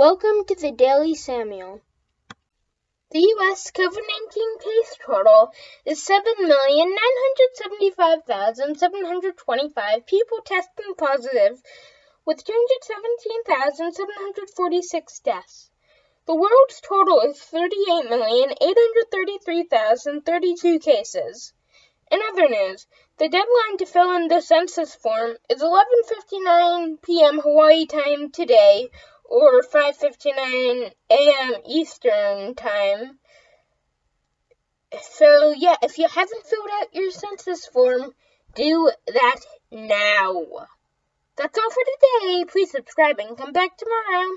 Welcome to the Daily Samuel. The U.S. COVID 19 case total is 7,975,725 people testing positive, with 217,746 deaths. The world's total is 38,833,032 cases. In other news, the deadline to fill in the census form is 11:59 p.m. Hawaii time today or 5:59 a.m. Eastern time. So yeah, if you haven't filled out your census form, do that now. That's all for today. Please subscribe and come back tomorrow.